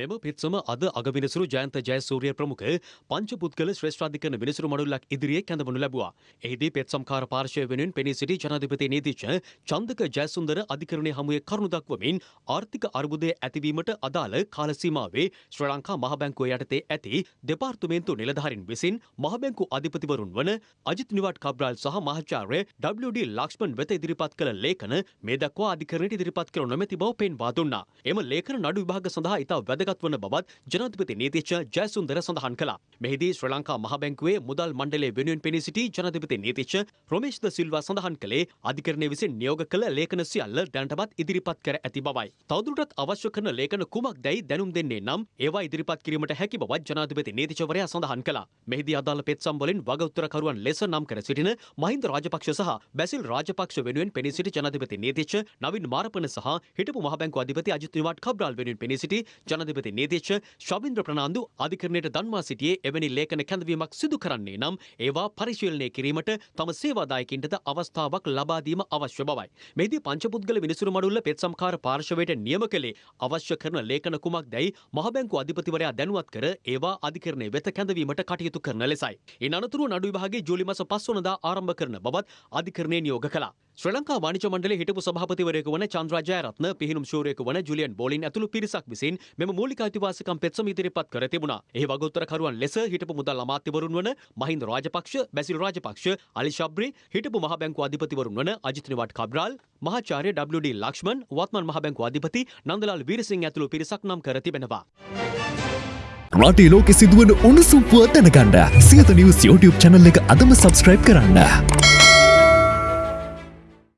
මෙම පෙත්සම අද අගවිනිසුරු ජයන්ත ජයසූරිය ප්‍රමුඛ පංචපුද්ගල ශ්‍රේෂ්ඨාධිකරණ විනිසුරු මඩුල්ලක් ඉදිරියේ කැඳවනු ලැබුවා. එහිදී පෙත්සම්කාර පාර්ශවය වෙනුවෙන් පෙනී සිටි ජනාධිපති නීතිඥ චන්දක ජයසුන්දර අධිකරණයේ හමුවේ කරුණු දක්වමින් ආර්ථික අර්බුදය ඇතිවීමට අදාළ කාල සීමාවේ ශ්‍රී ලංකා මහ බැංකුව යටතේ ඇති දෙපාර්තමේන්තු නිලධාරීන් විසින් මහ බැංකු අධිපතිවරුන් වන අජිත් නිවාඩ් කබ්‍රාල් සහ මහාචාර්ය WD ලක්ෂ්මන් වෙත ඉදිරිපත් කළ ලේඛන මේ දක්වා අධිකරණයට ඉදිරිපත් කර නොමැති බව පෙන්වා දුන්නා. එම ලේඛන නඩු විභාග සඳහා ඉතා වැදගත් වන බවත් ජනාධිපති නීතිඥ ජයසුන්දර සඳහන් කළා. මෙහිදී ශ්‍රී ලංකා මහ බැංකුවේ මුදල් මණ්ඩලයේ වෙනුවෙන් පෙනී සිටි ජනාධිපති නීතිඥ රොමේෂ් ද සිල්වා සඳහන් කළේ අධිකරණය විසින් නියෝග කළ ලේඛන සියල්ල දැනටමත් ඉදිරිපත් කර ඇති බවයි. තවදුරටත් අවශ්‍ය කරන ලේඛන කුමක්දැයි දැනුම් දෙන්නේ නම් ඒවා ඉදිරිපත් කිරීමට හැකි බවත් ජනාධිපති නීතිචවරයා සඳහන් කළා. මෙහිදී අදාළ පෙත්සම් වලින් වගඋත්තරකරුවන් ලෙස නම් කර සිටින මහින්ද රාජපක්ෂ සහ බැසිල් රාජපක්ෂ වෙනුවෙන් පෙනී සිටි ජනාධිපති නීතිච්ච නවින් මාරපන සහ හිටපු මහ බැංකු අධිපති අජිත් නිවාඩ් කබ්‍රාල් වෙනුවෙන් පෙනී සිටි ජනාධිපති නීතිච්ච ශවින්ද්‍ර ප්‍රනාන්දු අධිකරණයට දන්වා සිටියේ එවැනි ලේඛන කැඳවීමක් සිදු කරන්නේ නම් ඒවා පරිශීලනය කිරීමට තම සේවාදායකින්ටද අවස්ථාවක් ලබා දීම අවශ්‍ය බවයි. මෙහිදී පංචපුද්ගල විනිසුරු මඩුල්ල පෙත්සම්කාර පාර්ශවයට නියම කළේ අවශ්‍ය කරන ලේඛන කුමක්දැයි මහ බැංකු අධිපතිවරයා දැනුවත් කර ඒවා අධිකරණය වෙත කැඳවීමට කටයුතු කරන ලෙසයි. ඉන් අනතුරුව නඩු විභාගයේ ජූලි මාස 5 වනදා ආරම්භ කරන බවත් අධිකරණය නියෝග කළා. ශ්‍රී ලංකා වාණිජ මණ්ඩලයේ හිටපු සභාපතිවරයෙකු වන චන්ද්‍රා ජයරත්න පිහිනුම් ශූරයෙකු වන ජුලියන් බෝලින් ඇතුළු පිරිසක් විසින් මෙම මූලික අයිතිවාසිකම් පෙත්සම ඉදිරිපත් කර තිබුණා. එහි වගඋත්තරකරුවන් ලෙස හිටපු මුදල් අමාත්‍යවරුන් වන මහින්ද රාජපක්ෂ, බැසිල් රාජපක්ෂ, අලි ශබ්රි, හිටපු මහ බැංකුව අධිපතිවරුන් වන අජිත් නිවාඩ් කබ්‍රාල්, මහාචාර්ය WD ලක්ෂ්මන්, වත්මන් මහ බැංකුව අධිපති නන්දලාල් වීරසිංහ ඇතුළු පිරිසක් නම් කර තිබෙනවා. රටේ ලෝකෙ සිදුවන උණුසුම් පුවත් දැනගන්න සියත නිවස් YouTube චැනල් එක අදම සබස්ක්‍රයිබ් කරන්න.